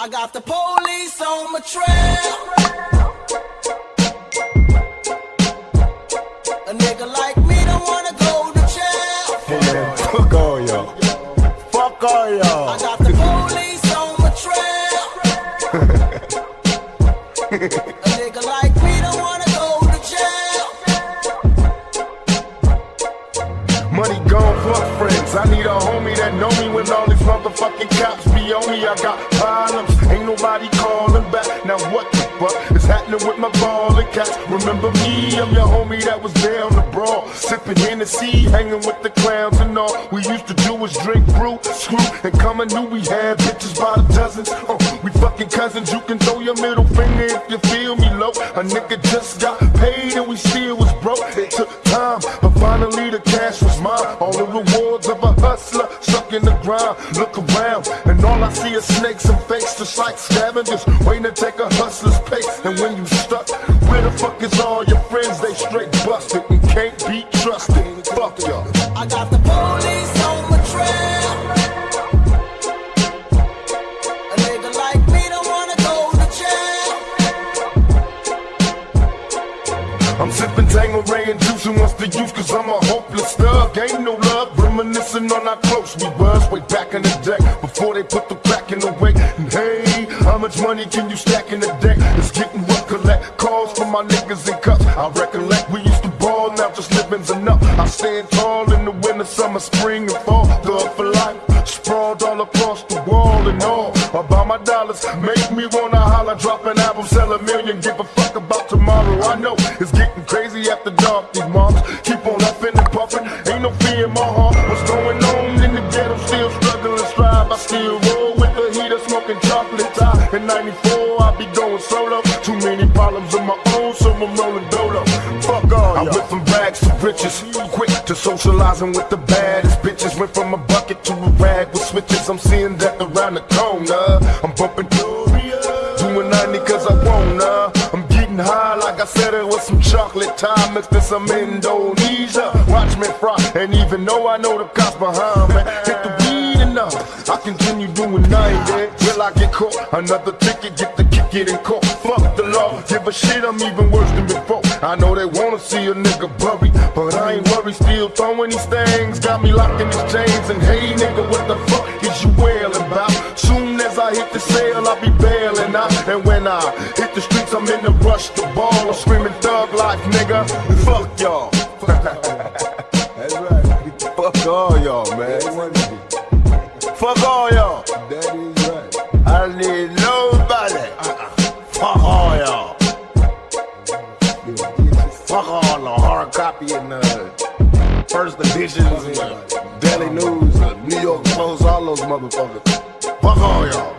I got the police on my trail. A nigga like me don't wanna go to jail. Hey man, fuck all y'all. Fuck all y'all. I got the police on my trail. A nigga like me don't wanna go to jail. Money gone, fuck friends. I need a homie that know me when all these motherfucking cops be on me. I got problems, ain't nobody calling back. Now what the fuck is happening with my ballin' cats? Remember me, I'm your homie that was there on the brawl. Sipping Hennessy, hanging with the clowns and all. We used to do was drink brew, screw, and come and knew we had bitches by the dozens. Oh, we fucking cousins, you can throw your middle finger if you feel me low. A nigga just got paid and we still was broke. It took time, but finally the cash was mine. All the rewards of a hustler stuck in the ground. Look around, and all I see is snakes and fakes, just like scavengers waiting to take a hustler's pace. And when you stuck, where the fuck is all your I'm sipping Tanqueray and juicing what's the use? Cause I'm a hopeless thug. Ain't no love, reminiscing on how close we was Way back in the day, before they put the crack in the way. And hey, how much money can you stack in a day? It's getting rough, collect calls from my niggas in cups. I recollect we used to ball, now just living's enough. I stand tall in the winter, summer, spring and fall. Thug for life, sprawled all across the wall and all. About my dollars, make me wanna holler Drop an album, sell a million, give a fuck about tomorrow I know it's getting crazy these moms Keep on huffing and puffing, ain't no fear in my heart. What's going on in the ghetto, still struggling, strive. I still roll with the heater, smoking chocolate Thai In 94, I be going solo. Too many problems of my own, so I'm rolling dolo. Fuck all I went from rags to riches, quick to socializing with the baddest bitches. Went from a bucket to a rag with switches. I'm seeing that around the corner. I'm bumping Gloria Doing 90 cause I wanna. I'm getting high like I said it was some chocolate time Mixed in some Indonesia Watch me fry And even though I know the cops behind me Hit the weed enough. I continue doing 90 till I get caught? Another ticket, get the kick it in court. Fuck the law, give a shit I'm even worse than before. I know they wanna see a nigga buried But I ain't worried, still throwing these things Got me locked in these chains. And hey nigga, what the fuck is you wailing about? Soon as I hit the sale, I'll be bailing out. And when I hit the streets, I'm in the rush to ball I'm screaming thug life, nigga Fuck y'all That's right. Fuck all y'all, man Fuck all y'all That is right. I need nobody Fuck all y'all Fuck all the hard copy and the first editions and the Daily News, the New York Post, all those motherfuckers. Fuck all y'all.